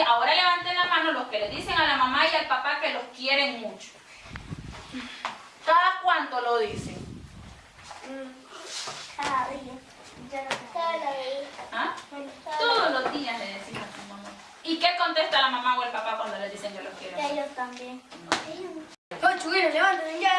ahora levanten la mano los que le dicen a la mamá y al papá que los quieren mucho. ¿Cada cuánto lo dicen? Mm. Ah, Cada día. Todos los días. ¿Ah? ¿Ah? Todos los días le decimos a tu mamá. ¿Y qué contesta la mamá o el papá cuando le dicen yo los quiero? Ellos también. No, levántense, ya